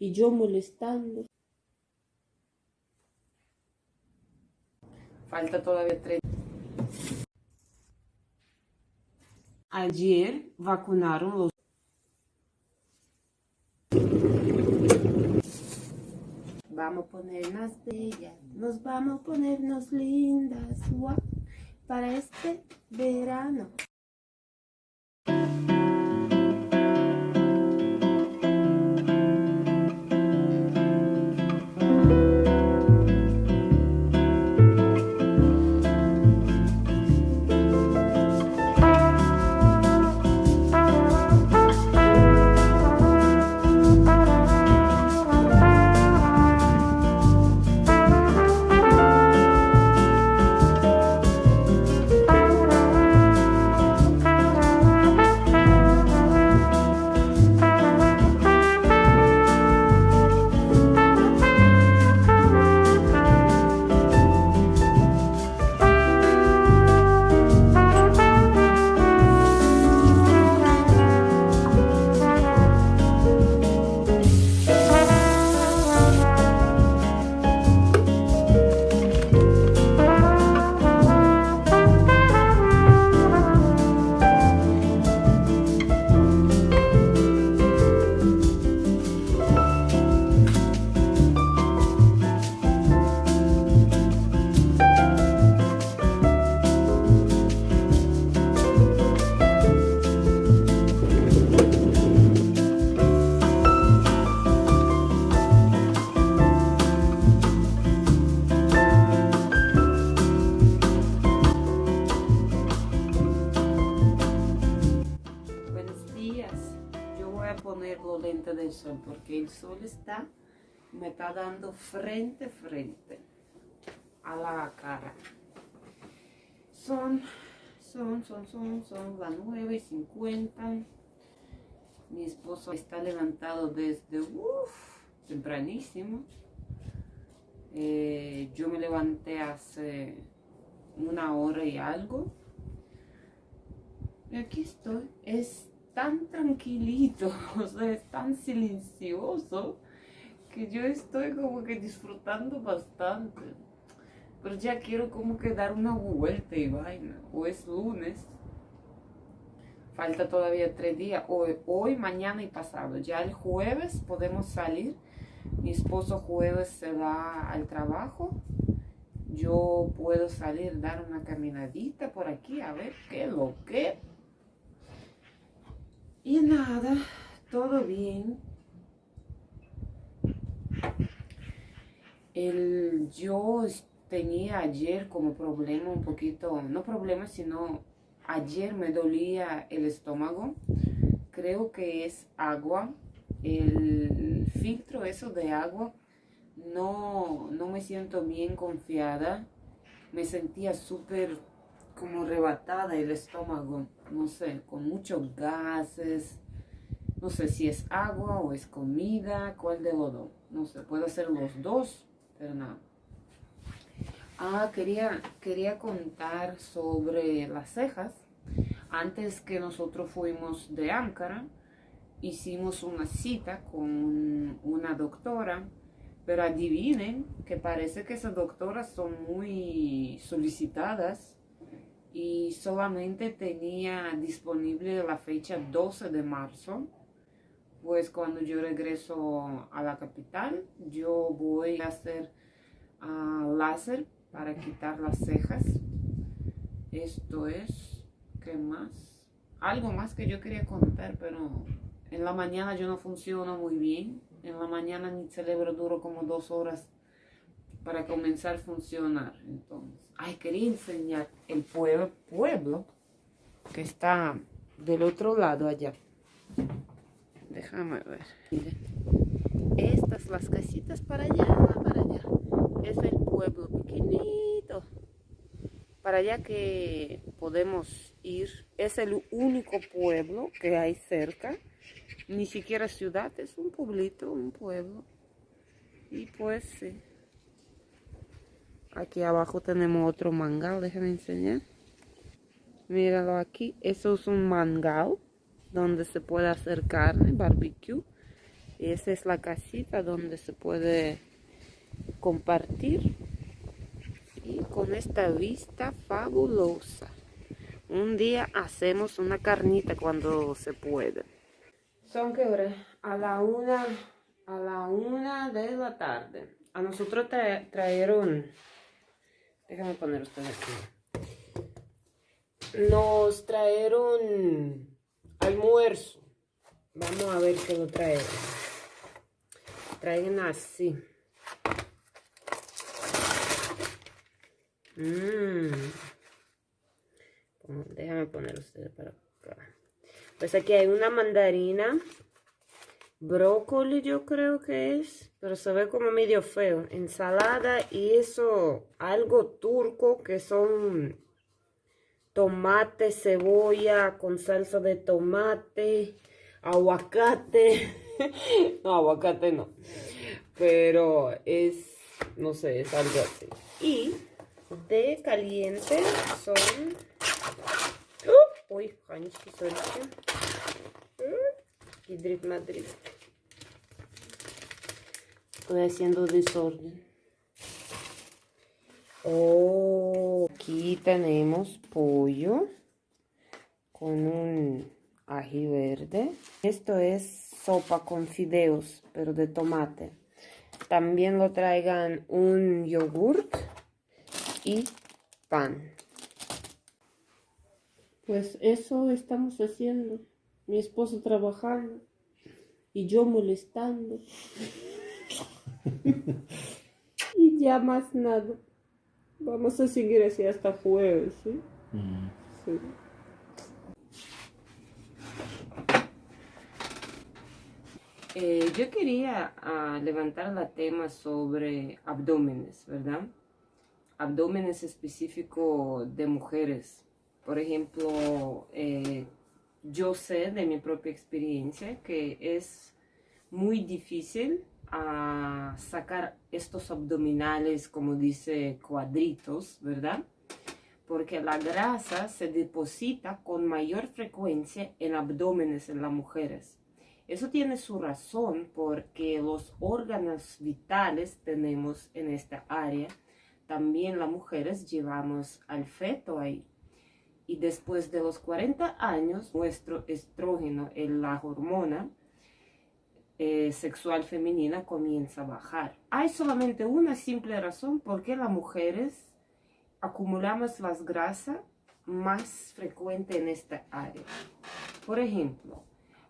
y yo molestando. Falta todavía tres. Ayer vacunaron los Vamos a ponernos bellas, nos vamos a ponernos lindas, guau, para este verano. Lentes del sol porque el sol está, me está dando frente frente a la cara. Son, son, son, son, son las 9 y 50. Mi esposo está levantado desde uf, tempranísimo. Eh, yo me levanté hace una hora y algo. Y aquí estoy. Es tan tranquilito, o sea, es tan silencioso que yo estoy como que disfrutando bastante. Pero ya quiero como que dar una vuelta y vaina. O es lunes. Falta todavía tres días. Hoy, hoy, mañana y pasado. Ya el jueves podemos salir. Mi esposo jueves se va al trabajo. Yo puedo salir, dar una caminadita por aquí, a ver qué lo que. Y nada, todo bien. El, yo tenía ayer como problema un poquito, no problema, sino ayer me dolía el estómago. Creo que es agua. El filtro eso de agua no, no me siento bien confiada. Me sentía súper como rebatada el estómago, no sé, con muchos gases. No sé si es agua o es comida, cuál de los. No sé, puede ser los dos, pero nada. Ah, quería, quería contar sobre las cejas. Antes que nosotros fuimos de Ankara, hicimos una cita con una doctora, pero adivinen que parece que esas doctoras son muy solicitadas y solamente tenía disponible la fecha 12 de marzo. Pues cuando yo regreso a la capital, yo voy a hacer uh, láser para quitar las cejas. Esto es, ¿qué más? Algo más que yo quería contar, pero en la mañana yo no funciono muy bien. En la mañana mi cerebro duro como dos horas para comenzar a funcionar. Entonces, ay, quería enseñar el pueblo, pueblo que está del otro lado allá. Déjame ver. Estas las casitas para allá, para allá. Es el pueblo pequeñito. Para allá que podemos ir. Es el único pueblo que hay cerca. Ni siquiera ciudad, es un pueblito, un pueblo. Y pues sí. Aquí abajo tenemos otro mangal, déjenme enseñar. Míralo aquí, eso es un mangal donde se puede hacer carne, barbecue. Y esa es la casita donde se puede compartir. Y con esta vista fabulosa. Un día hacemos una carnita cuando se puede. Son que hora? A la una, a la una de la tarde. A nosotros trajeron, déjame poner ustedes aquí. Nos trajeron almuerzo. Vamos a ver qué lo traen. Traen así. Mmm. Déjame poner ustedes para acá. Pues aquí hay una mandarina. Brócoli yo creo que es. Pero se ve como medio feo. Ensalada y eso. Algo turco que son tomate, cebolla con salsa de tomate, aguacate. no, aguacate no. Pero es, no sé, es algo así. Y de caliente son... Uh, uy, hangi söyleyeceğim. Hidrit Madrid. Estoy haciendo desorden. Oh, aquí tenemos pollo con un ají verde. Esto es sopa con fideos, pero de tomate. También lo traigan un yogurt y pan. Pues eso estamos haciendo. Mi esposo trabajando y yo molestando. Y ya más nada. Vamos a seguir así hasta jueves, ¿sí? Sí. Eh, yo quería ah, levantar la tema sobre abdómenes, ¿verdad? Abdómenes específicos de mujeres. Por ejemplo, eh, yo sé de mi propia experiencia que es muy difícil a sacar estos abdominales, como dice, cuadritos, ¿verdad? Porque la grasa se deposita con mayor frecuencia en abdómenes en las mujeres. Eso tiene su razón porque los órganos vitales tenemos en esta área. También las mujeres llevamos al feto ahí. Y después de los 40 años, nuestro estrógeno, la hormona, eh, sexual femenina comienza a bajar. Hay solamente una simple razón por qué las mujeres acumulamos las grasas más frecuente en esta área. Por ejemplo,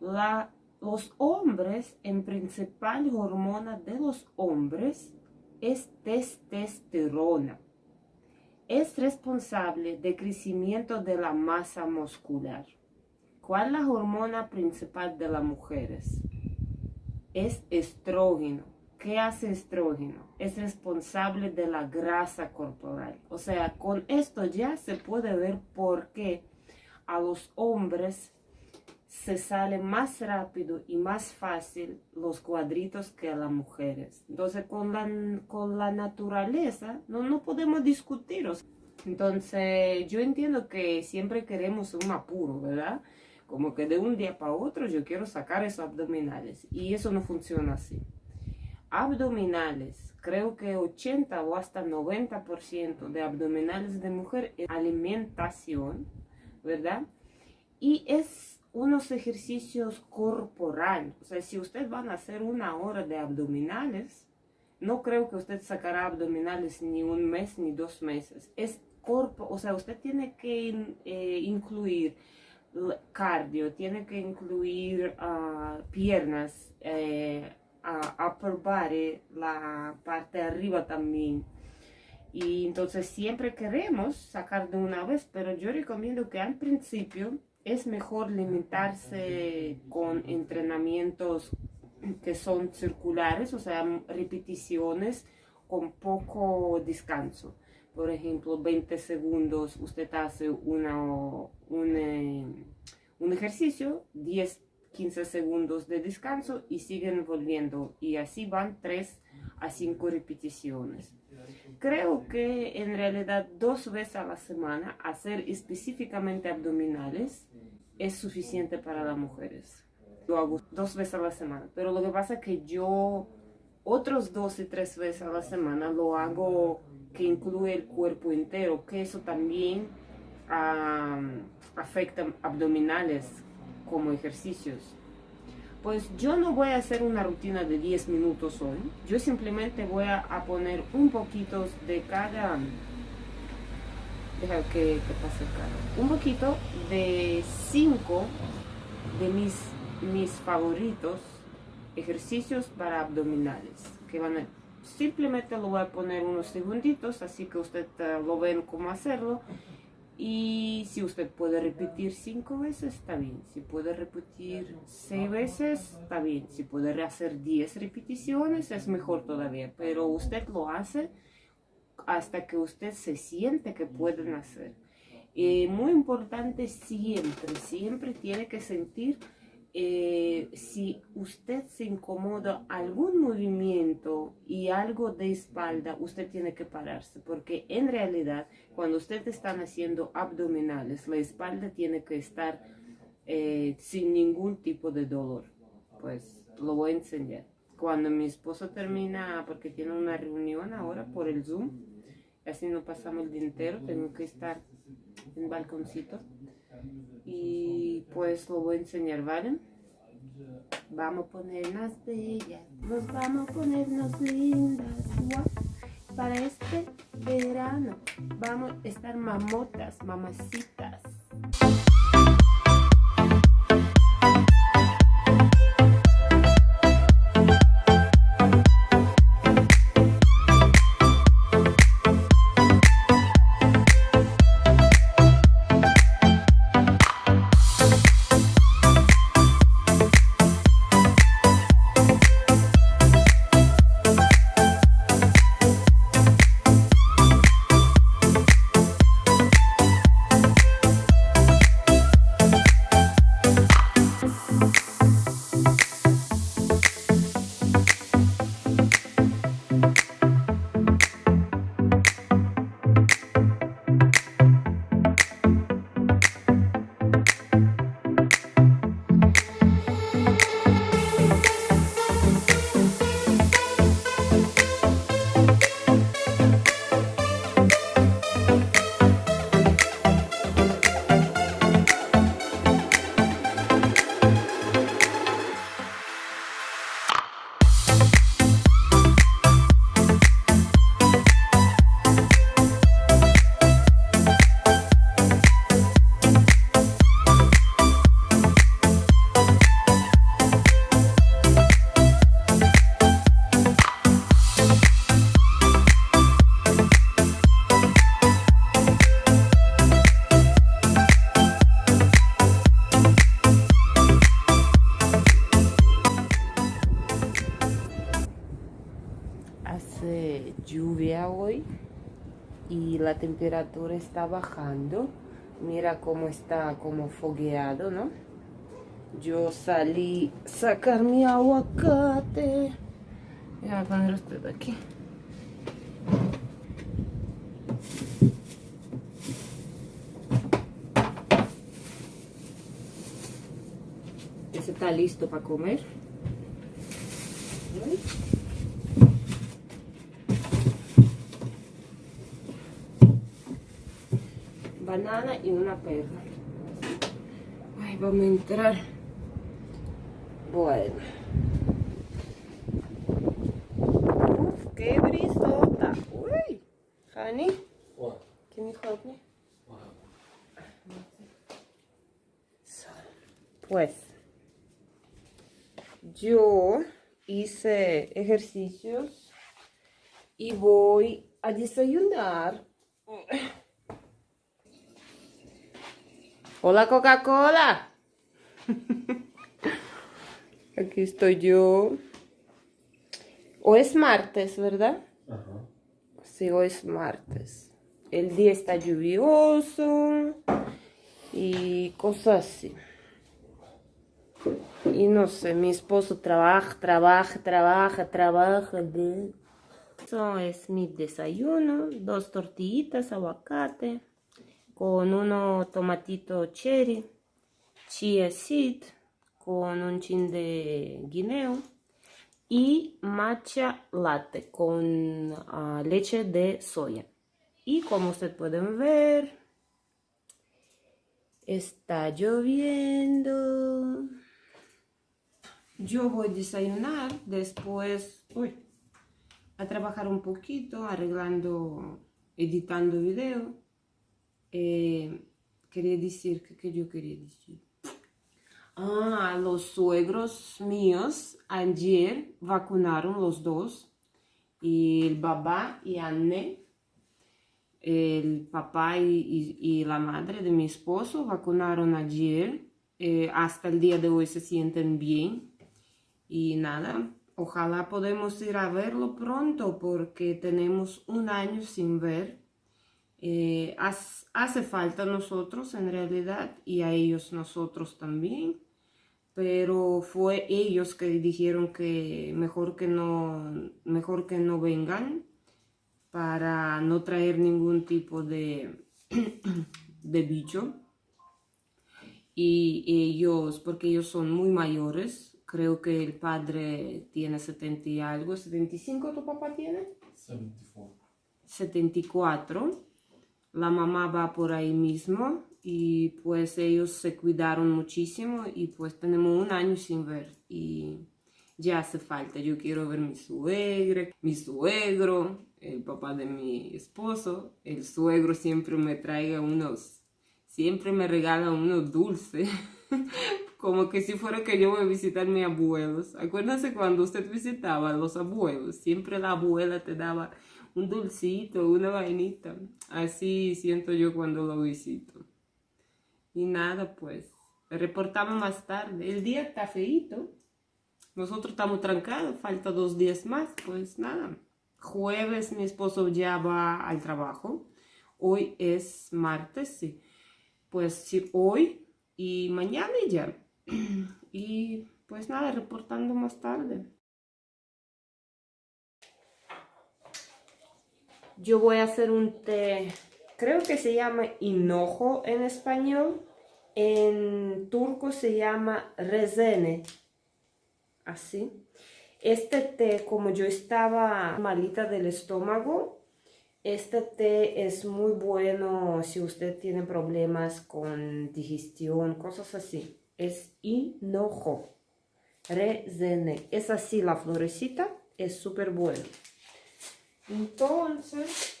la, los hombres, en principal hormona de los hombres es testosterona. Es responsable del crecimiento de la masa muscular. ¿Cuál es la hormona principal de las mujeres? Es estrógeno. ¿Qué hace estrógeno? Es responsable de la grasa corporal. O sea, con esto ya se puede ver por qué a los hombres se sale más rápido y más fácil los cuadritos que a las mujeres. Entonces, con la, con la naturaleza no, no podemos discutir. Entonces, yo entiendo que siempre queremos un apuro, ¿verdad? Como que de un día para otro yo quiero sacar esos abdominales y eso no funciona así. Abdominales, creo que 80 o hasta 90% de abdominales de mujer es alimentación, ¿verdad? Y es unos ejercicios corporales, o sea, si ustedes van a hacer una hora de abdominales, no creo que usted sacará abdominales ni un mes ni dos meses. Es corpo, o sea, usted tiene que eh, incluir cardio, tiene que incluir uh, piernas, eh, upper body, la parte arriba también. Y entonces siempre queremos sacar de una vez, pero yo recomiendo que al principio es mejor limitarse con entrenamientos que son circulares, o sea, repeticiones con poco descanso por ejemplo, 20 segundos usted hace una, un, eh, un ejercicio, 10, 15 segundos de descanso y siguen volviendo. Y así van 3 a 5 repeticiones. Creo que en realidad dos veces a la semana hacer específicamente abdominales es suficiente para las mujeres. Lo hago dos veces a la semana. Pero lo que pasa es que yo otros dos y tres veces a la semana lo hago que incluye el cuerpo entero, que eso también afecta abdominales como ejercicios. Pues yo no voy a hacer una rutina de 10 minutos hoy. Yo simplemente voy a, poner un poquito de cada... Deja que, que pase cada. Un poquito de 5 de mis, mis favoritos ejercicios para abdominales. Que van a, simplemente lo voy a poner unos segunditos, así que usted eh, lo ven cómo hacerlo. Y si usted puede repetir cinco veces, está bien. Si puede repetir seis veces, está bien. Si puede hacer diez repeticiones, es mejor todavía. Pero usted lo hace hasta que usted se siente que pueden hacer. Y muy importante siempre, siempre tiene que sentir eh, si usted se incomoda algún movimiento y algo de espalda, usted tiene que pararse, porque en realidad cuando usted está haciendo abdominales, la espalda tiene que estar eh, sin ningún tipo de dolor. Pues lo voy a enseñar. Cuando mi esposo termina, porque tiene una reunión ahora por el Zoom, así no pasamos el día entero, tengo que estar en balconcito y pues lo voy a enseñar, ¿vale? Vamos a ponernos bellas, nos vamos a ponernos lindas, Para este verano vamos a estar mamotas, mamacitas. Temperatura está bajando. Mira cómo está como fogueado, ¿no? Yo salí a sacar mi aguacate. Voy a poner usted aquí. Ese está listo para comer banana y una perra. Ay, vamos a entrar. Bueno. Uf, qué brisota. Uy, honey. What? Can you help me? Pues, yo hice ejercicios y voy a desayunar. Hola Coca-Cola. Aquí estoy yo. Hoy es martes, ¿verdad? Ajá. Sí, hoy es martes. El día está lluvioso y cosas así. Y no sé, mi esposo trabaja, trabaja, trabaja, trabaja. Eso es mi desayuno. Dos tortillitas, aguacate con uno tomatito cherry, chia seed, con un chin de guineo y matcha latte con uh, leche de soya. Y como ustedes pueden ver, está lloviendo. Yo voy a desayunar, después uy, a trabajar un poquito, arreglando, editando video. Eh, quería decir, que yo quería decir? Ah, los suegros míos ayer vacunaron los dos, y el papá y Anne, el papá y, y, la madre de mi esposo vacunaron ayer, eh, hasta el día de hoy se sienten bien, y nada, ojalá podemos ir a verlo pronto porque tenemos un año sin ver. Eh, hace falta a nosotros en realidad y a ellos nosotros también pero fue ellos que dijeron que mejor que no, mejor que no vengan para no traer ningún tipo de, de bicho. Y ellos, porque ellos son muy mayores, creo que el padre tiene 70 y algo, 75 tu papá tiene? 74. 74. La mamá va por ahí mismo y pues ellos se cuidaron muchísimo y pues tenemos un año sin ver y ya hace falta. Yo quiero ver mi suegra, mi suegro, el papá de mi esposo. El suegro siempre me traiga unos, siempre me regala unos dulces. Como que si fuera que yo voy a visitar a mis abuelos. Acuérdense cuando usted visitaba a los abuelos, siempre la abuela te daba un dulcito, una vainita. Así siento yo cuando lo visito. Y nada, pues, reportamos más tarde. El día está feito. Nosotros estamos trancados, falta dos días más, pues nada. Jueves mi esposo ya va al trabajo. Hoy es martes, sí. Pues sí, hoy y mañana ya. Y pues nada, reportando más tarde. Yo voy a hacer un té creo que se llama hinojo en español. En turco se llama rezene. Así. Este té, como yo estaba malita del estómago, este té es muy bueno si usted tiene problemas con digestión, cosas así. Es hinojo. Rezene. Es así la florecita. Es súper bueno. Entonces,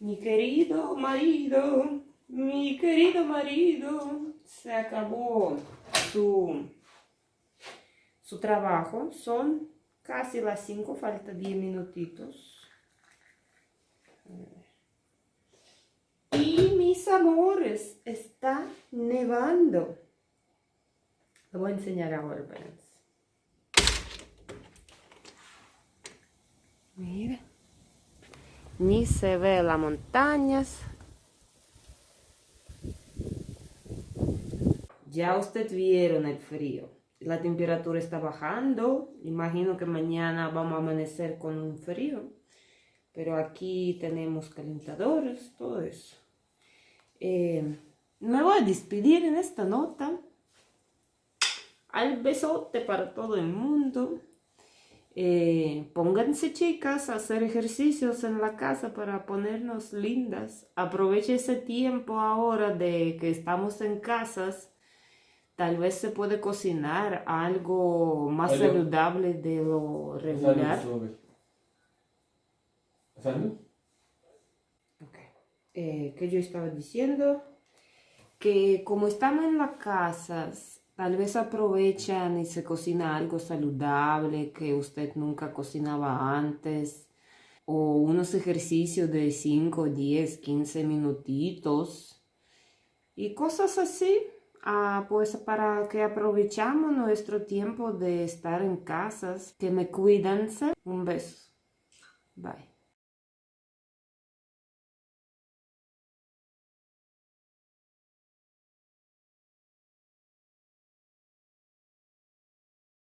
mi querido marido, mi querido marido, se acabó su, su trabajo. Son casi las 5, falta 10 minutitos. Y mis amores, está nevando. Lo voy a enseñar ahora, Mira ni se ve las montañas. Ya usted vieron el frío. La temperatura está bajando. Imagino que mañana vamos a amanecer con un frío. Pero aquí tenemos calentadores, todo eso. Eh, me voy a despedir en esta nota. Al besote para todo el mundo. Eh, pónganse chicas a hacer ejercicios en la casa para ponernos lindas. Aproveche ese tiempo ahora de que estamos en casas. Tal vez se puede cocinar algo más saludable de lo regular. ¿Salud? Okay. Eh, ¿Qué yo estaba diciendo? Que como estamos en las casas, Tal vez aprovechan y se cocina algo saludable que usted nunca cocinaba antes. O unos ejercicios de 5, 10, 15 minutitos. Y cosas así. Ah, pues para que aprovechamos nuestro tiempo de estar en casas. Que me cuídense. Un beso. Bye.